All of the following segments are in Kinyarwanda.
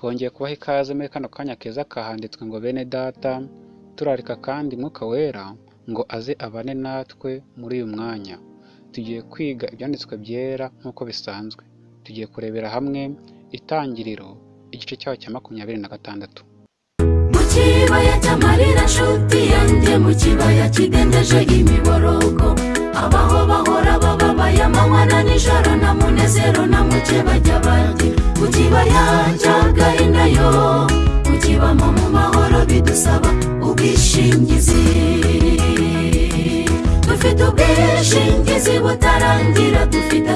twongeye kubaha ikaze muri kano kanya keza kahanditswe ngo bene data turarika kandi mwuka wera ngo aze abane natwe muri uyu mwanya. Tugiye kwiga ibyanditswe byera nk'uko bisanzwe. Tugiye kurebera hamwe itangiriro igice cyaho cya makumyabiri na gatandatu. Mu kibaya cy'amarira nshuti yanjye mu kibaya kidendeje imiborogo. Abaho bahora bababaye amanywa na nijoro na munezero na muke bajya bagira ku kibaya cy'agahinda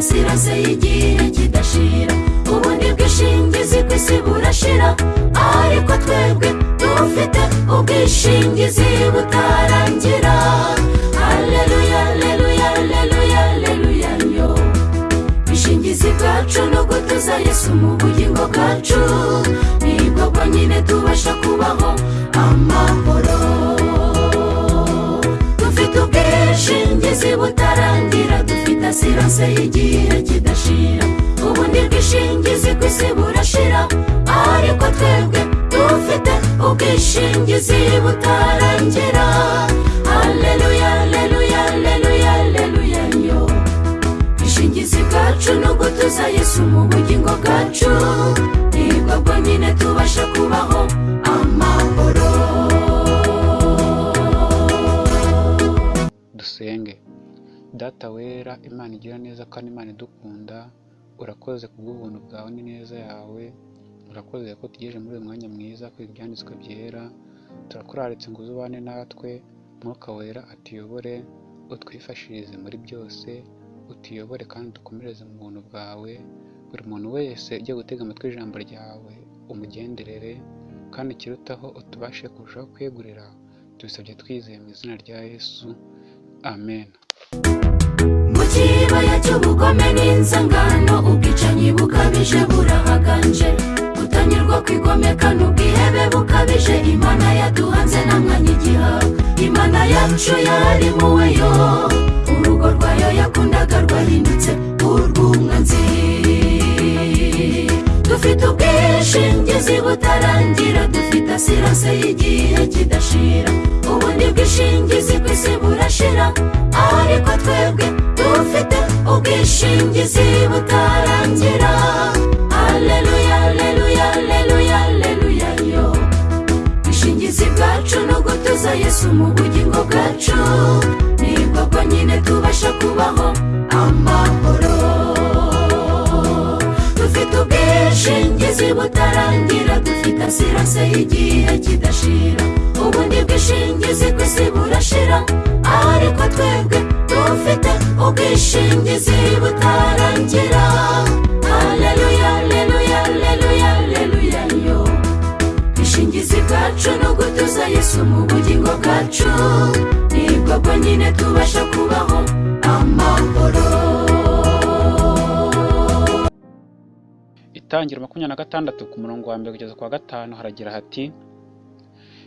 dufite asirase y'igihe kidashira ubundi bwishingizi ku isi burashira. Ariko twebwe dufite ubwishingizi butarangira. Haleluya haleluya haleluya haleluya yo. Ubwishingizi bwacu no gutuza yesu mu bugingo bwacu. Nibwo bwonyine tubasha kubaho amahoro. Dufite ubwishingizi butarangira. Asiranse y'igihe kidashira. Ubundi bwishingizi ku isi burashira. Ariko twebwe dufite ubwishingizi butarangira imana igira neza kandi imana idukunda urakoze kubw'ubuntu bwawe n'ineza yawe urakoze ko tugejeje muri uyu mwanya mwiza kwiga ibyanditswe byera turakuraritse ngo uzubane natwe mwuka wera atuyobore utwifashirize muri byose utuyobore kandi dukomereze mu buntu bwawe buri muntu wese ujya gutega amatwi ijambo ryawe umugenderere kandi ikirutaho utubashe kurushaho kwegurira tubisabye twizeye mu izina rya yesu. Amen. Cy'ubugome n'inzangano ubwicanyi bukabije burahaganje. Kutanyurwa kwigomeka n'ubwihebe bukabije. Imana yaduhanze nta mwanya igihaga imana yacu yari muwe yo urugo rwayo yakundaga rwahindutse urw'umwanzi dufite ubwishingizi butarangira. Dufite asirase y'igihe kidashira. Ubundi bwishingizi ku isi burashira. Ariko twebwe dufite ubwishingizi butarangira haleluya haleluya haleluya haleluya yo. Ubwishingizi bwacu no gutuza yesu mu bugingo bwacu. Nibwo bwonyine tubasha kubaho amahoro. Dufite ubwishingizi butarangira dufite asirase y'igihe kidashira. Ubundi bwishingizi ku isi burashira ariko twebwe dufite ubwishingizi butarangira. Haleluya haleluya haleluya haleluya yo. Ubwishingizi bwacu no gutuza yesu mu bugingo bwacu. Nibwo bwonyine tubasha kubaho amahoro. Itangiro makumyabiri na gatandatu ku murongo wa mbere kugeza ku wa gatanu haragira hati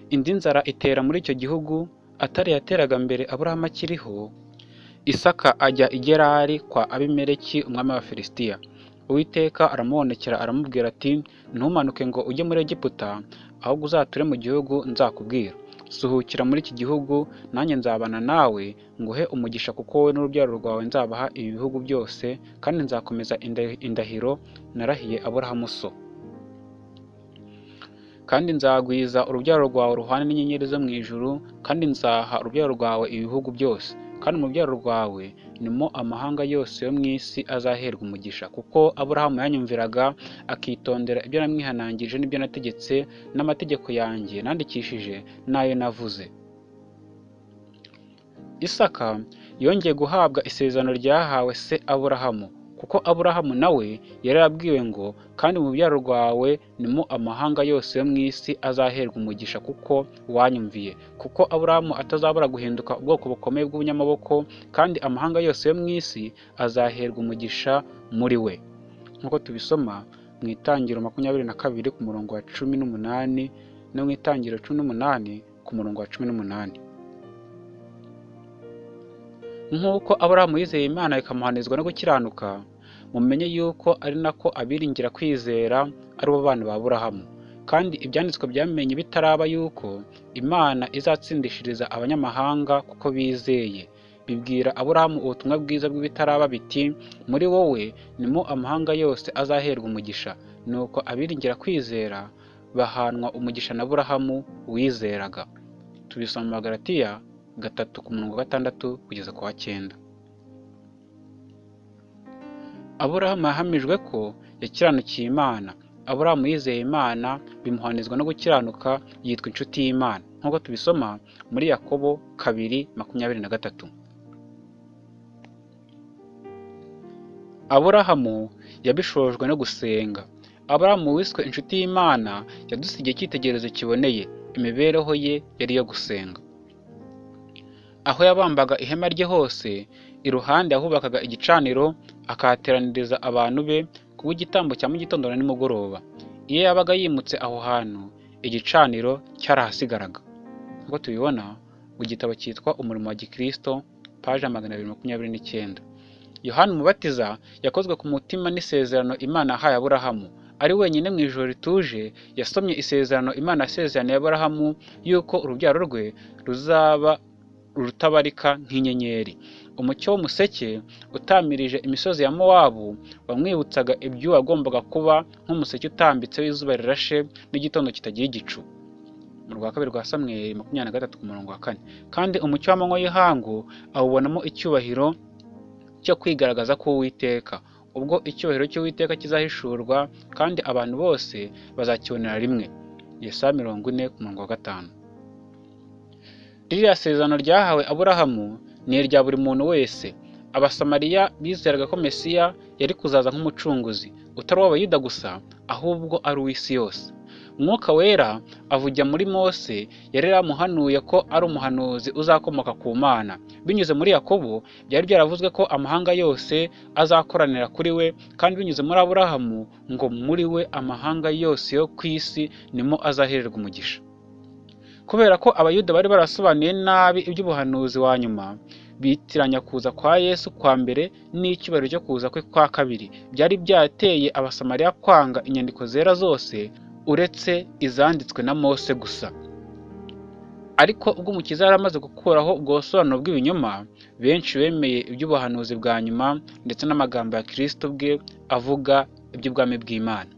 indi nzara itera muri icyo gihugu atari yateraga mbere aburahamu akiriho isaka ajya i gerari kwa abimeleki umwami wa filisitiya. Uwiteka aramubonekera aramubwira ati ntumanuke ngo ujye muri egiputa ahubwo uzature mu gihugu nzakubwira. Suhukira muri iki gihugu nanjye nzabana nawe nguhe umugisha kuko wowe n'urubyaro rwawe nzabaha ibi bihugu byose kandi nzakomeza inda- indahiro narahiye aburahamu so. Kandi nzagwiza urubyaro rwawe ruhane n'inyenyeri zo mu ijuru kandi nzaha urubyaro rwawe ibihugu byose. Kandi mu rubyaro rwawe nimo amahanga yose yo mu isi azaherwa umugisha kuko aburahamu yanyumviraga akitondera ibyo namwihanangirije n'ibyo nategetse n'amategeko yanjye nandikishije n'ayo navuze. Isaka yongeye guhabwa isezerano ryahawe se aburahamu. Kuko aburahamu nawe yari yarabwiwe ngo kandi mu byaro rwawe nimo amahanga yose yo mu isi azaherwa umugisha kuko wanyumviye. Kuko aburahamu atazabura guhinduka ubwoko bukomeye bw'ubunyamaboko kandi amahanga yose yo mu isi azaherwa umugisha muri we. Nk'uko tubisoma mu itangiro makumyabiri na kabiri ku murongo wa cumi n'umunani no mu itangiro cumi n'umunani ku murongo wa cumi n'umunani. Nk'uko aburahamu yizeye imana ikamuhanizwa no gukiranuka mumenye yuko ari nako abiringira kwizera ari bo bana ba Aburahamu. Kandi ibyanditswe byamenye bitaraba yuko Imana izatsindishiriza abanyamahanga kuko bizeye. Bibwira Aburahamu ubutumwa bwiza bw'ibitaraba biti muri wowe nimo amahanga yose azaherwa umugisha. Nuko abiringira kwizera bahanwa umugisha na Aburahamu wizeraga. Tubisoma mu Magalatiya gatatu ku murongo wa gatandatu kugeza ku wa cyenda. Aburahamu yahamijwe ko yakiranukiye Imana. Aburahamu yizeye Imana bimuhanizwa no gukiranuka yitwa inshuti y'Imana. Nk'uko tubisoma muri Yakobo kabiri makumyabiri na gatatu. Aburahamu yabishojwe no gusenga. Aburahamu wiswe inshuti y'Imana yadusigiye icyitegererezo kiboneye. Imibereho ye yari iyo gusenga. Aho yabambaga ihema rye hose iruhande yahubakaga igicaniro akahateraniriza abantu be kubw'igitambo cya mu gitondo na nimugoroba. Iyo yabaga yimutse aho hantu igicaniro cyarahasigaraga. Nk'uko tubibona mu gitabo cyitwa umurimo wa gikristo paje magana abiri makumyabiri n'icyenda. Yohani umubatiza yakozwe ku mutima n'isezerano imana yahaye aburahamu. Ari wenyine mu ijoro rituje yasomye isezerano imana yasezeraniye aburahamu yuko urubyaro rwe ruzaba rutabarika nk'inyenyeri. Umucyo w'umuseke utamirije imisozi ya mowabu wamwibutsaga ibyo wagombaga kuba nk'umuseke utambitse w'izuba rirashe n'igitondo kitagira igicu. Mu rwa kabiri rwa samweri makumyabiri na gatatu ku murongo wa kane. Kandi umucyo w'amanywa y'ihangu awubonamo icyubahiro cyo kwigaragaza k'uwiteka. Ubwo icyubahiro cy'uwiteka kizahishurwa kandi abantu bose bazakibonera rimwe. Yesaya mirongo ine ku murongo wa gatanu. Ririya sezerano ryahawe aburahamu ni irya buri muntu wese. Abasamariya bizeraga ko mesiya yari kuzaza nk'umucunguzi utari uw'abayuda gusa ahubwo ari uw'isi yose. Umwuka wera avugira muri mose yari yaramuhanuye ko ari umuhanuzi uzakomoka ku mana. Binyuze muri yakobo byari byaravuzwe ko amahanga yose azakoranira kuri we kandi binyuze muri aburahamu ngo muri we amahanga yose yo ku isi nimo azahererwa umugisha. Kubera ko abayuda bari barasobanuye nabi iby'ubuhanuzi wa nyuma bitiranya kuza kwa yesu kwa mbere n'icyubahiro cyo kuza kwe kwa kabiri. Byari byateye abasamariya kwanga inyandiko zera zose uretse izanditswe na mose gusa. Ariko ubwo umukiza yari amaze gukuraho ubwo busobanuro bw'ibinyoma benshi bemeye iby'ubuhanuzi bwa nyuma ndetse n'amagambo ya kirisito bwe avuga iby'ubwami bw'imana.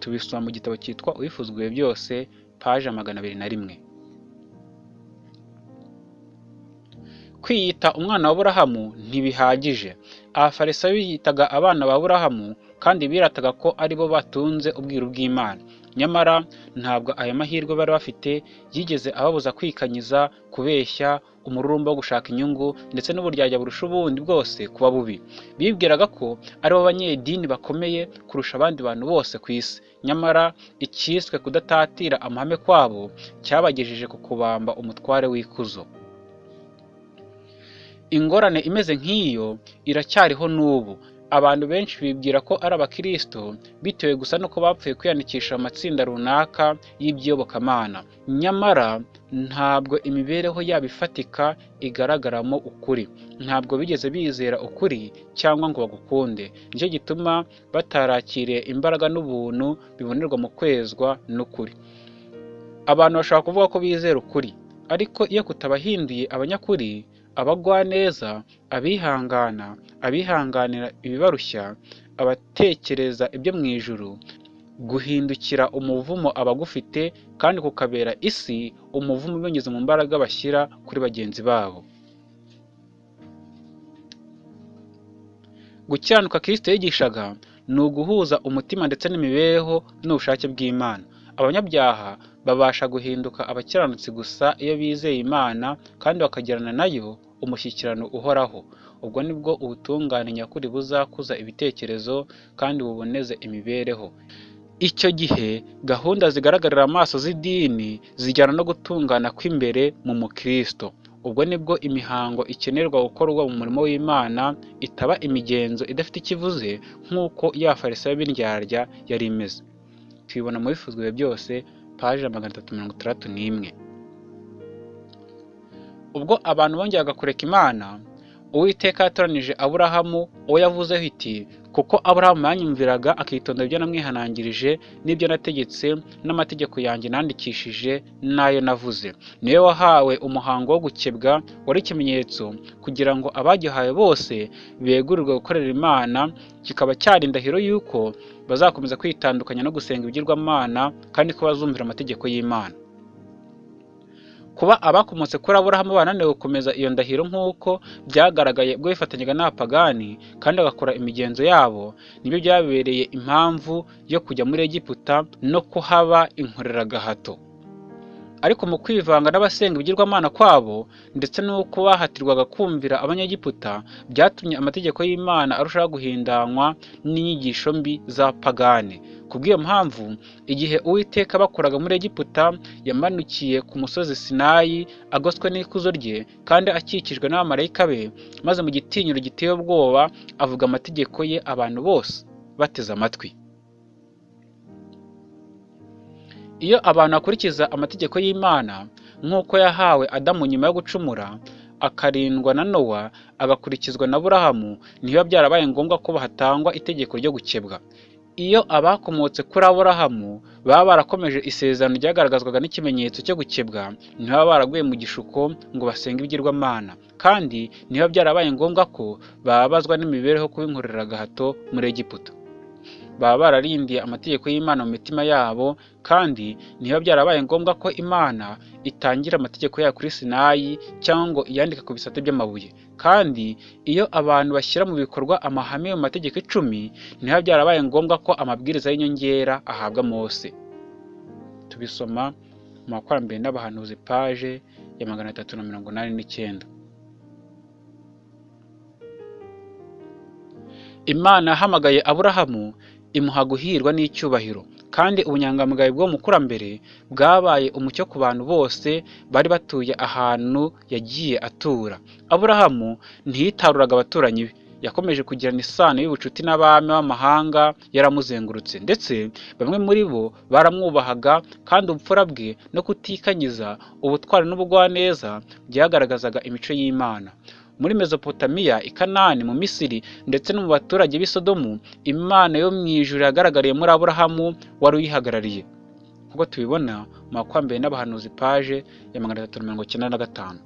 Tubisoma mu gitabo cyitwa uwifuzwe byose paje magana abiri na rimwe. Kwiyita umwana wa burahamu ntibihagije. Abafarisayo biyitaga abana ba burahamu kandi birataga ko ari bo batunze ubwiru bw'imana. Nyamara ntabwo aya mahirwe bari bafite yigeze ababuza kwikanyiza kubeshya umururumba wo gushaka inyungu ndetse n'uburyarya burusha ubundi bwose kuba bubi. Bibwiraga ko ari bo banyedini bakomeye kurusha abandi bantu bose ku isi. Nyamara icyiswe kudatatira amahame kwabo cyabagejeje ku kubamba umutware w'ikuzo. Ingorane imeze nk'iyo iracyariho n'ubu. Abantu benshi bibwira ko ari abakirisito bitewe gusa nuko bapfuye kwiyandikisha amatsinda runaka y'iby'iyobokamana nyamara ntabwo imibereho yabo ifatika igaragaramo ukuri. Ntabwo bigeze bizera ukuri cyangwa ngo bagukunde. Nicyo gituma batarakiriye imbaraga n'ubuntu bibonerwa mu kwezwa n'ukuri. Abantu bashobora kuvuga ko bizera ukuri ariko iyo kutabahinduye abanyakuri abagwaneza abihangana abihanganira ibibarushya abatekereza ibyo mu ijuru guhindukira umuvumo abagufite kandi kukabera isi umuvumo binyuze mu mbaraga bashyira kuri bagenzi babo. Gukiranuka kirisito yigishaga ni uguhuza umutima ndetse n'imibereho n'ubushake bw'imana. Abanyabyaha babasha guhinduka abakiranutsi gusa iyo bizeye imana kandi bakagirana na yo umushyikirano uhoraho. Ubwo ni bwo ubutungane nyakuri buzakuza ibitekerezo kandi buboneze imibereho. Icyo gihe gahunda zigaragarira amaso z'idini zijyana no gutungana kw'imbere mu mukristo. Ubwo ni bwo imihango ikenerwa gukorwa mu murimo w'imana itaba imigenzo idafite ikivuze nk'uko ya farisayo b'indyarya yari imeze. Tubibona mu bifuzwe byose paje magana atatu mirongo itandatu n'imwe. Ubwo abantu bongeraga kureka imana uwiteka yatoranije aburahamu uwo yavuzeho iti kuko aburahamu yanyumviraga akitondera ibyo namwihanangirije n'ibyo nategetse n'amategeko yanjye nandikishije n'ayo navuze. Niwe wahawe umuhango wo gukebwa wari ikimenyetso kugira ngo abagihawe bose begurirwe gukorera imana kikaba cyari indahiro y'uko bazakomeza kwitandukanya no gusenga ibigirwamana kandi ko bazumvira amategeko y'imana. Kuba abakomotse kuri aburahamu bananiwe gukomeza iyo ndahiro nk'uko byagaragaye ubwo bifatanyaga n'abapagani kandi bagakora imigenzo yabo ni byo byabereye impamvu yo kujya muri egiputa no kuhaba inkoreragahato ariko mu kwivanga n'abasenga ibigirwamana kwabo ndetse n'uko bahatirwaga kumvira abanyegiputa byatumye amategeko y'imana arushaho guhindanywa n'inyigisho mbi za pagane kubw'iyo mpamvu igihe uwiteka bakoraga muri egiputa yamanukiye ku musozi sinayi agoswe n'ikuzo rye kandi akikijwe n'abamarayika be maze mu gitinyiro giteye ubwoba avuga amategeko ye abantu bose bateze amatwi. Iyo abantu bakurikiza amategeko y'imana nk'uko yahawe adamu nyuma yo gucumura akarindwa na nowa agakurikizwa na burahamu ntibiba byarabaye ngombwa ko hatangwa itegeko ryo gukebwa. Iyo abakomotse kuri aburahamu baba barakomeje isezerano ryagaragazwaga n'ikimenyetso cyo gukebwa ntibaba baraguye mu gishuko ngo basenge ibigirwamana. Kandi ntibiba byarabaye ngombwa ko bababazwa n'imibereho kuba inkoreragahato muri egiputa. Baba bararindiye amategeko y'imana mu mitima yabo kandi ntibiba byarabaye ngombwa ko imana itangira amategeko yayo kuri sinayi cyangwa ngo iyandike ku bisate by'amabuye. Kandi iyo abantu bashyira mu bikorwa amahame mu mategeko icumi ntibiba byarabaye ngombwa ko amabwiriza y'inyongera ahabwa mose. Tubisoma mu makurambere n'abahanuzi paje ya magana atatu na mirongo inani n'icyenda. Imana yahamagaye aburahamu imuha guhirwa n'icyubahiro. Kandi ubunyangamugayo bwo mukurambere bwabaye umucyo ku bantu bose bari batuye ahantu yagiye atura. Aburahamu ntiyitaruraga abaturanyi be. Yakomeje kugirana isano y'ubucuti n'abami b'amahanga yaramuzengurutse. Ndetse bamwe muri bo baramwubahaga kandi ubupfura bwe no kutikanyiza ubutwari n'ubugwaneza byagaragazaga imico y'imana. Muri mesopotamiya i kanani mu misiri ndetse no mu baturage b'i sodomu imana yo mu ijuru yagaragariye muri aburahamu wari uyihagarariye. Nk'uko tubibona mu makwambere n'abahanuzi paje ya magana atatu mirongo icyenda na gatanu.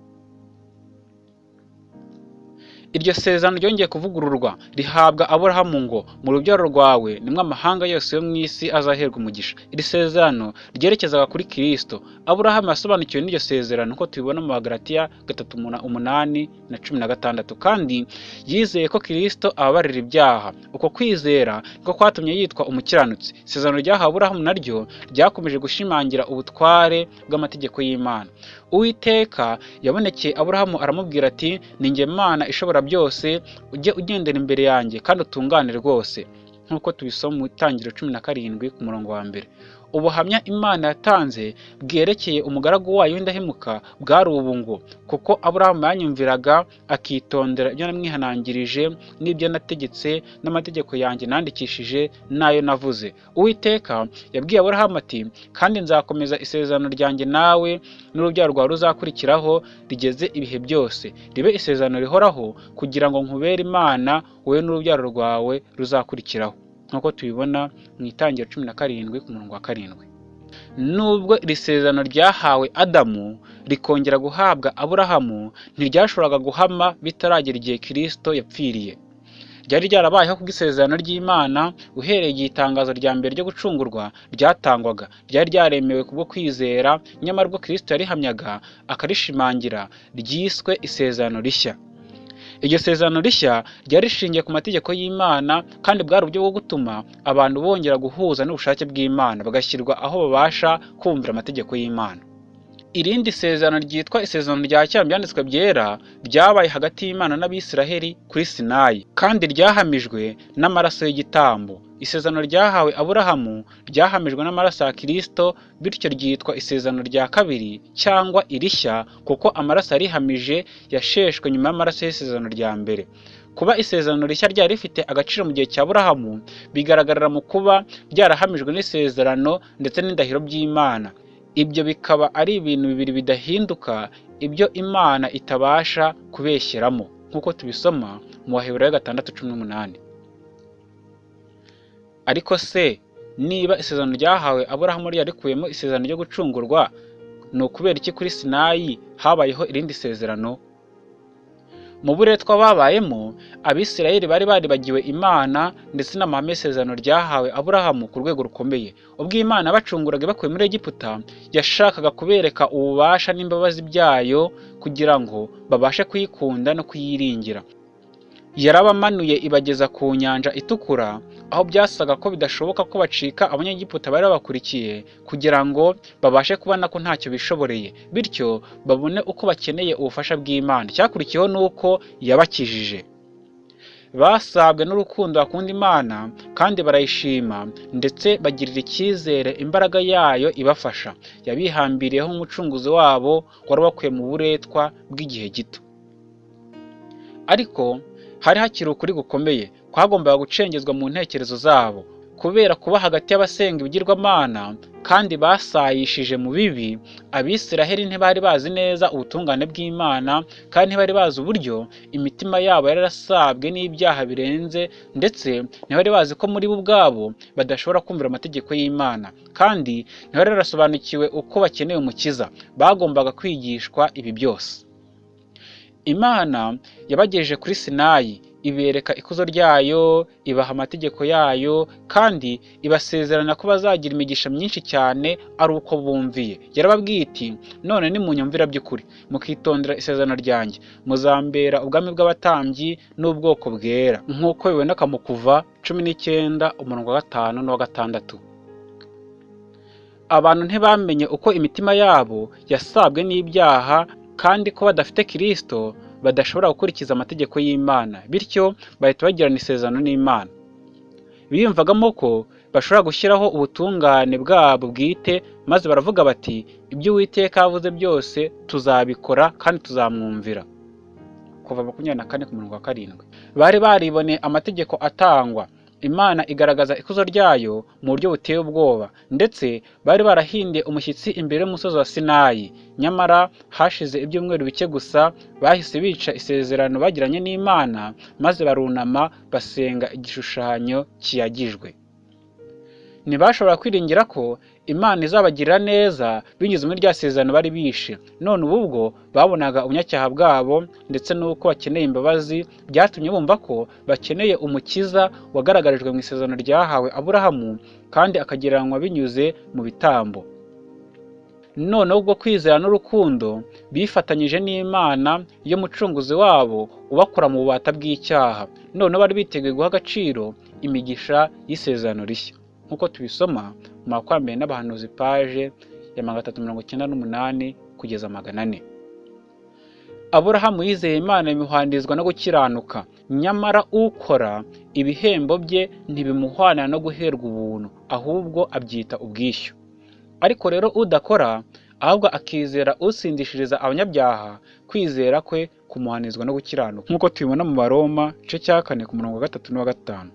Iryo sezerano ryongeye kuvugururwa rihabwa aburahamu ngo mu rubyaro rwawe nimwe amahanga yose yo mu isi azaherwa umugisha. Iri sezerano ryerekezaga kuri kirisito aburahamu yasobanukiwe n'iryo sezerano nk'uko tubibona mu bagaratiya gatatu umunani na cumi na gatandatu kandi yizeye ko kirisito ababarira ibyaha. Uko kwizera niko kwatumye yitwa umukiranutsi. Isezerano ryahawe aburahamu naryo ryakomeje gushimangira ubutware bw'amategeko y'imana. Uwiteka yabonekeye aburahamu aramubwira ati ni njye mana ishobora byose ujye ugendera imbere yanjye kandi utungane rwose. Nk'uko tubisoma mu itangiriro cumi na karindwi ku murongo wa mbere. Ubuhamya imana yatanze bwerekeye umugaragu wayo w'indahemuka bwari ubu ngo kuko aburahamu yanyumviraga akitondera ibyo namwihanangirije n'ibyo nategetse n'amategeko yanjye nandikishije n'ayo navuze. Uwiteka yabwiye aburahamu ati kandi nzakomeza isezerano ryanjye nawe n'urubyaro rwawe ruzakurikiraho rigeze ibihe byose. Ribe isezerano rihoraho kugira ngo nkubere imana wowe n'urubyaro rwawe ruzakurikiraho. Nk'uko tubibona mu itangiro cumi na karindwi ku murongo wa karindwi. Nubwo iri sezerano ryahawe adamu rikongera guhabwa aburahamu ntiryashoboraga guhama bitaragera igihe kirisito yapfiriye. Ryari ryarabayeho kubw'isezerano ry'imana uhereye igihe itangazo rya mbere ryo gucungurwa ryatangwaga. Ryari ryaremewe kubwo kwizera nyamara ubwo kirisito yarihamyaga akarishimangira ryiswe isezerano rishya. Iryo sezerano rishya ryari rishingiye ku mategeko y'imana kandi bwari uburyo bwo gutuma abantu bongera guhuza n'ubushake bw'imana bagashyirwa aho babasha kumvira amategeko y'imana. Irindi sezerano ryitwa isezerano rya kera byanditswe byera ryabaye hagati y'imana n'abisiraheli kuri sinayi kandi ryahamijwe n'amaraso y'igitambo. Isezerano ryahawe aburahamu ryahamijwe n'amaraso ya kirisito bityo ryitwa isezerano rya kabiri cyangwa irishya kuko amaraso yarihamije yasheshwe nyuma y'amaraso y'isezerano rya mbere. Kuba isezerano rishya ryari rifite agaciro mu gihe cya burahamu bigaragarira mu kuba ryarahamijwe n'isezerano ndetse n'indahiro by'imana. Ibyo bikaba ari ibintu bibiri bidahinduka ibyo imana itabasha kubeshyeramo. Nk'uko tubisoma mu baheburayo gatandatu cumi n'umunani. Ariko se niba isezerano ryahawe aburahamu ryarikuyemo isezerano ryo gucungurwa ni ukubera iki kuri sinayi habayeho irindi sezerano? Mu buretwa babayemo abisirayeli bari baribagiwe imana ndetse n'amahame y'isezerano ryahawe aburahamu ku rwego rukomeye. Ubwo imana bacunguraga bakuye muri egiputa yashakaga kubereka ububasha n'imbabazi byayo kugira ngo babashe kuyikunda no kuyiringira. Yarabamanuye ibageza ku nyanja itukura aho byasaga ko bidashoboka ko bacika abanyegiputa bari babakurikiye kugira ngo babashe kubona ko ntacyo bishoboreye. Bityo babone uko bakeneye ubufasha bw'imana. Icyakurikiyeho ni uko yabakijije. Basabwe n'urukundo bakunda imana kandi barayishima ndetse bagirira icyizere imbaraga yayo ibafasha. Yabihambiriyeho nk'umucunguzi wabo wari wakuye mu buretwa bw'igihe gito. Ariko hari hakiri ukuri gukomeye. Kwagombaga gucengezwa mu ntekerezo zabo. Kubera kuba hagati y'abasenga ibigirwamana kandi basayishije mu bibi abisiraheli ntibari bazi neza ubutungane bw'imana kandi ntibari bazi uburyo imitima yabo yari yarasabwe n'ibyaha birenze ndetse ntibari bazi ko muri bo ubwabo badashobora kumvira amategeko y'imana. Kandi ntibari barasobanukiwe uko bakeneye umukiza. Bagombaga kwigishwa ibi byose. Imana yabagejeje kuri sinayi ibereka ikuzo ryayo ibaha amategeko yayo kandi ibasezerana ko bazagira imigisha myinshi cyane ari uko bumviye. Yarababwiye iti none nimunyumvira by'ukuri mukitondera isezerano ryanjye. Muzambera ubwami bw'abatambyi n'ubwoko bwera. Nk'uko biboneka mu kuva cumi n'icyenda umurongo wa gatanu n'uwa gatandatu. Abantu ntibamenye uko imitima yabo yasabwe n'ibyaha kandi ko badafite kirisito badashobora gukurikiza amategeko y'imana bityo bahita bagirana isezerano n'imana. Biyumvagamo ko bashobora gushyiraho ubutungane bwabo bwite maze baravuga bati ibyo uwiteka yavuze byose tuzabikora kandi tuzamwumvira. Kuva makumyabiri na kane ku murongo wa karindwi. Bari bariboneye amategeko atangwa. Imana igaragaza ikuzo ryayo mu buryo buteye ubwoba ndetse bari barahindiye umushyitsi imbere y'umusozi wa sinayi. Nyamara hashize ibyumweru bike gusa bahise bica isezerano bagiranye n'imana maze barunama basenga igishushanyo kiyagijwe. Ntibashobora kwiringira ko imana izabagirira neza binyuze muri rya sezerano bari bishe. None ubu bwo babonaga ubunyacyaha bwabo ndetse n'uko bakeneye imbabazi byatumye bumva ko bakeneye umukiza wagaragarijwe mu isezerano ryahawe aburahamu kandi akagereranywa binyuze mu bitambo. Noneho ubwo kwizera n'urukundo bifatanyije n'imana y'umucunguzi wabo ubakura mu bubata bw'icyaha. Noneho bari biteguye guha agaciro imigisha y'isezerano rishya. Nk'uko tubisoma mu makwambere n'abahanuzi paje ya magana atatu mirongo icyenda n'umunani kugeza magana ane. Aburahamu yizeye imana bimuhandirizwa no gukiranuka. Nyamara ukora ibihembo bye ntibimuhwana no guherwa ubuntu ahubwo abyita ubwishyu. Ariko rero udakora ahubwo akizera usindishiriza abanyabyaha kwizera kwe kumuhanizwa no gukiranuka. Nk'uko tubibona mu baroma igice cya kane ku murongo wa gatatu n'uwa gatanu.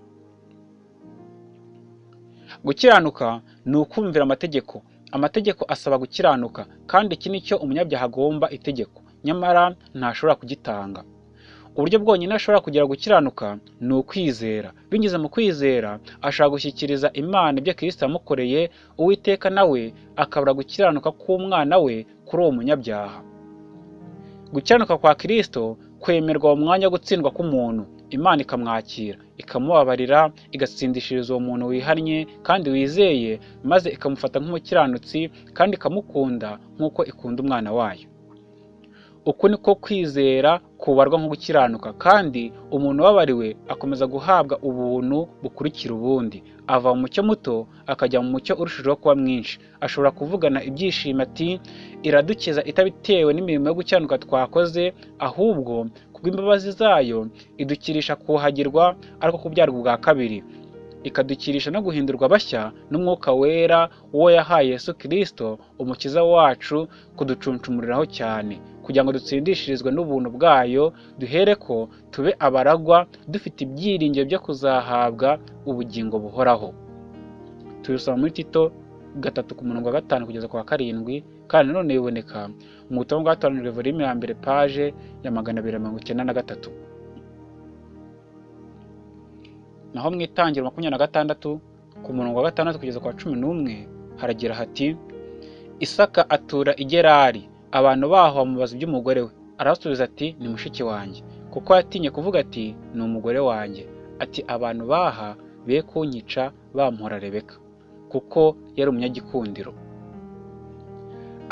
Gukiranuka ni ukumvira amategeko. Amategeko asaba gukiranuka kandi iki ni cyo umunyabyaha agomba itegeko. Nyamara ntashobora kugitanga. Uburyo bwonyine ashobora kugera gukiranuka ni ukwizera. Binyuze mu kwizera ashobora gushyikiriza imana ibyo kirisita yamukoreye uwiteka nawe akabura gukiranuka k'umwana we kuri uwo munyabyaha. Gukiranuka kwa kirisito kwemerwa mu mwanya wo gutsindwa k'umuntu. Imana ikamwakira ikamubabarira igatsindishiriza uwo muntu wihannye kandi wizeye maze ikamufata nk'umukiranutsi kandi ikamukunda nk'uko ikunda umwana wayo. Uku niko kwizera kubarwa nko gukiranuka kandi umuntu ubabariwe akomeza guhabwa ubuntu bukurikira ubundi. Ava mu mucyo muto akajya mu mucyo urushijeho kuba mwinshi. Ashobora kuvugana ibyishimo ati iradukiza itabitewe n'imirimo yo gukiranuka twakoze ahubwo kubw'imbabazi zayo idukirisha kuhagirwa ariko kubyarwa ubwa kabiri. Ikadukirisha no guhindurwa bashya n'umwuka wera uwo yahaye Yesu Kristo umukiza wacu kuducuncumuriraho cyane. Kugira ngo dutsindishirizwe n'ubuntu bwayo duhere ko tube abaragwa dufite ibyiringiro byo kuzahabwa ubugingo buhoraho. Tubisoma muri tito gatatu ku murongo wa gatanu kugeza ku wa karindwi kandi nanone biboneka mu butumwa bwatoranijwe volume ya mbere paje ya magana abiri mirongo icyenda na gatatu. Naho mu itangiro makumyabiri na gatandatu ku murongo wa gatandatu kugeza ku wa cumi n'umwe haragira hati isaka atura i gerari abantu baho bamubaza iby'umugore we. Arabasubiza ati ni mushiki wanjye. Kuko yatinye kuvuga ati ni umugore wanjye. Ati abantu baha be kunyica bampora rebeka. Kuko yari umunyagikundiro.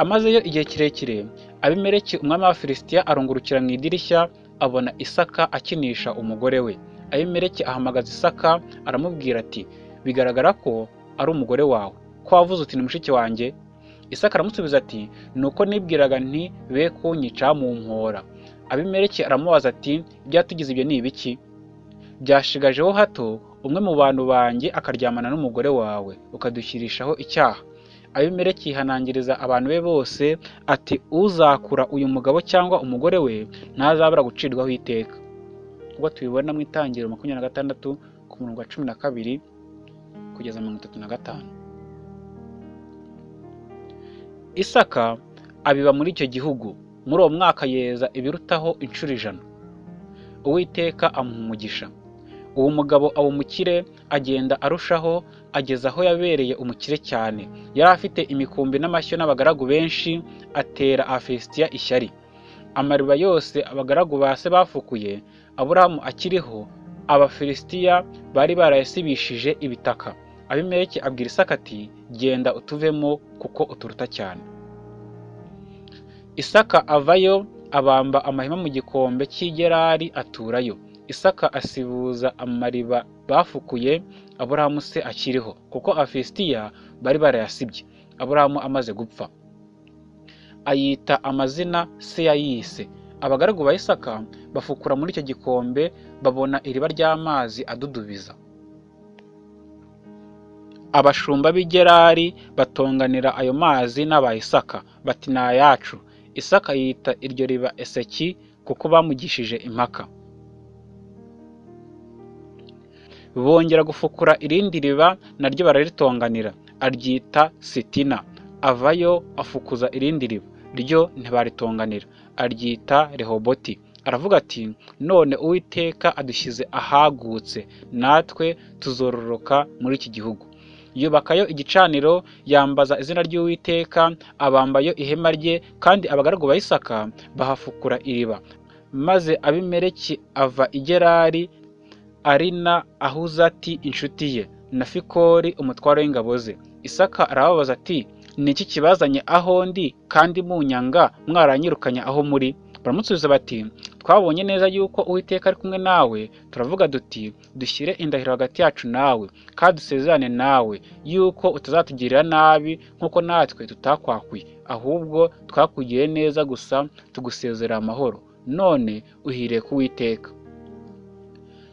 Amazeyo igihe kirekire abimeleki umwami w'abafilisitiya arungurukira mu idirishya abona isaka akinisha umugore we. Abimeleki ahamagaza isaka aramubwira ati bigaragara ko ari umugore wawe. Ko wavuze uti ni mushiki wanjye? Isaka aramusubiza ati ni uko nibwiraga nti be kunyica mu mpora abimeleki aramubaza ati ibyatugize ibyo ni ibiki? Byashigajeho hato umwe mu bantu banjye akaryamana n'umugore wawe ukadushyirishaho icyaha. Abimeleki yihanangiriza abantu be bose ati uzakura uyu mugabo cyangwa umugore we ntazabura gucirwaho iteka. Ubwo tubibona mu itangiriro makumyabiri na gatandatu ku murongo wa cumi na kabiri kugeza mirongo itatu na gatanu. Isaka abiba muri icyo gihugu. Muri uwo mwaka yeza ibirutaho inshuro ijana. Uwiteka umugisha. Uwo mugabo aba umukire agenda arushaho ageza aho yabereye umukire cyane. Yari afite imikumbi n'amashyo n'abagaragu benshi atera abafilisitiya ishyari. Amariba yose abagaragu ba se bafukuye aburahamu akiriho abafilisitiya bari barayasibishije ibitaka. Abimeleki abwira isaka ati genda utuvemo kuko uturuta cyane. Isaka avayo abamba amahema mu gikombe cy'igerari aturayo. Isaka asibuza amariba bafukuye aburahamu se akiriho kuko abafilisitiya bari barayasibye. Aburahamu amaze gupfa. Ayita amazina se yayise. Abagaragu ba isaka bafukura muri icyo gikombe babona iriba ry'amazi adudubiza. Abashumba b'i gerari batonganira ayo mazi n'aba isaka bati ni ayacu. Isaka yita iryo riba eseki kuko bamugishije impaka. Bongera gufukura irindi riba naryo bararitonganira. Aryita sitina. Avayo afukuza irindi riba ryo ntibaritonganira. Aryita rehoboti. Aravuga ati none uwiteka adushyize ahagutse natwe tuzororoka muri iki gihugu. Yubakayo igicaniro yambaza izina ry'uwiteka abambayo ihema rye kandi abagaragu ba isaka bahafukura iriba. Maze abimeleki ava i gerari arina ahuzati inshuti ye. Na fikori umutwaro w'ingabo ze. Isaka arababaza ati ni iki kibazanye aho ndi kandi munyanga mwaranyirukanye aho muri? Baramusubiza bati twabonye neza yuko uwiteka ari kumwe nawe turavuga duti dushyire indahiro hagati yacu nawe kandi dusezerane nawe yuko utazatugirira nabi nk'uko natwe tutakwakuye. Ahubwo twakugiriye neza gusa tugusezerera amahoro. None uhiriye ku witeka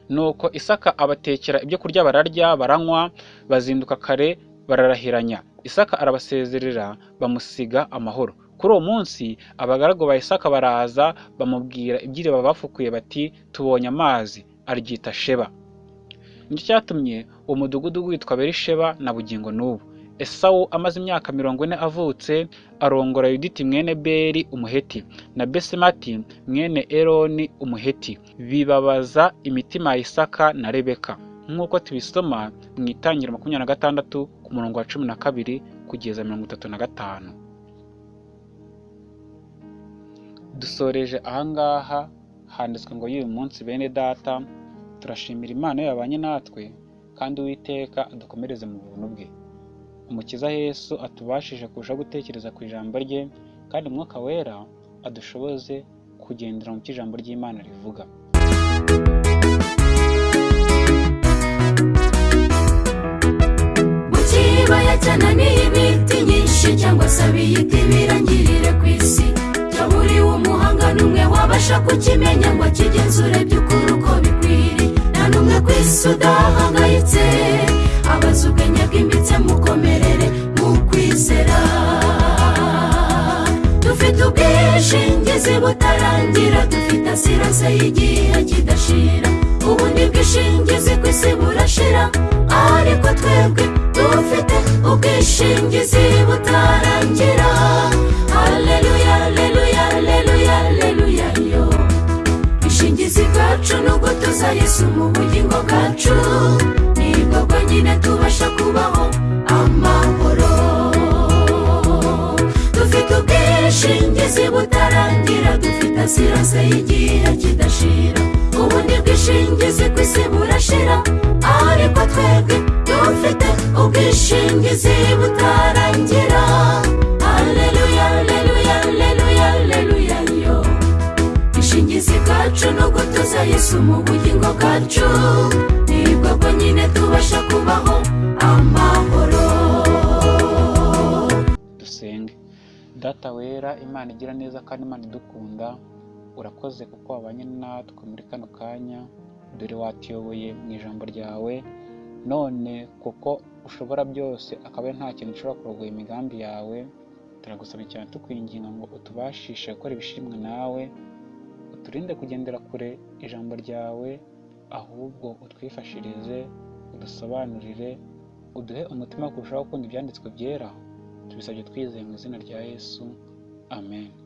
nuko isaka abatekera ibyo kurya bararya baranywa bazinduka kare bararahiranya. Isaka arabasezerera bamusiga amahoro. Kuri uwo munsi abagaragu ba isaka baraza bamubwira iby'iriba bafukuye bati tubonye amazi. Aryita sheba. Nicyo cyatumye uwo mudugudu witwa berisheba na bugingo n'ubu. Esawu amaze imyaka mirongo ine avutse arongora yuditi mwene beri umuheti na besemati mwene eroni umuheti. Bibabaza imitima ya isaka na rebeka. Nk'uko tubisoma mu itangira makumyabiri na gatandatu ku murongo wa cumi na kabiri kugeza mirongo itatu na gatanu. Dusoreje ahangaha handitswe ngo y'uyu munsi bene data turashimira imana yabanye natwe kandi uwiteka adukomereze mu buntu bwe. Umukiza yesu atubashije kurushaho gutekereza ku ijambo rye kandi umwuka wera adushoboze kugendera mu cyo ijambo ry'imana rivuga. Mu kibaya cyananiye imiti nyinshi cyangwa se abiyita ibirangirire ku isi cyaburiwe umuhanga n'umwe wabasha kukimenya ngo akigenzure by'ukuri uko bikwiriye. Nta n'umwe ku isi udahangayitse abaza ubwenge bwimbitse butarangira dufite asirase y'igihe kidashira ubundi bwishingizi ku isi burashira ariko twebwe dufite ubwishingizi butarangira. Haleluya haleluya haleluya haleluya yo. Ubwishingizi bwacu ni ugutuza yesu mu bugingo bwacu ni bwo bwonyine tubasha kuba asiranse y'igihe kidashira. Ubundi bwishingizi ku isi burashira. Ariko twebwe dufite ubwishingizi butarangira. Aleluya aleluya aleluya aleluya yo. Ubwishingizi bwacu ni ugutuza yesu mu bugingo bwacu. Wera imana igira neza kandi imana idukunda urakoze kuko wabanye natwe muri kano kanya dore watuyoboye mu ijambo ryawe. None kuko ushobora byose akaba nta kintu gishobora kurogoya imigambi yawe turagusaba cyane tukwinginga ngo utubashishe gukora ibishimwa nawe uturinde kugendera kure ijambo ryawe ahubwo utwifashirize udusobanurire uduhe umutima kurushaho gukunda ibyanditswe byera. Tubisabye twizeye mu izina rya yesu. Amen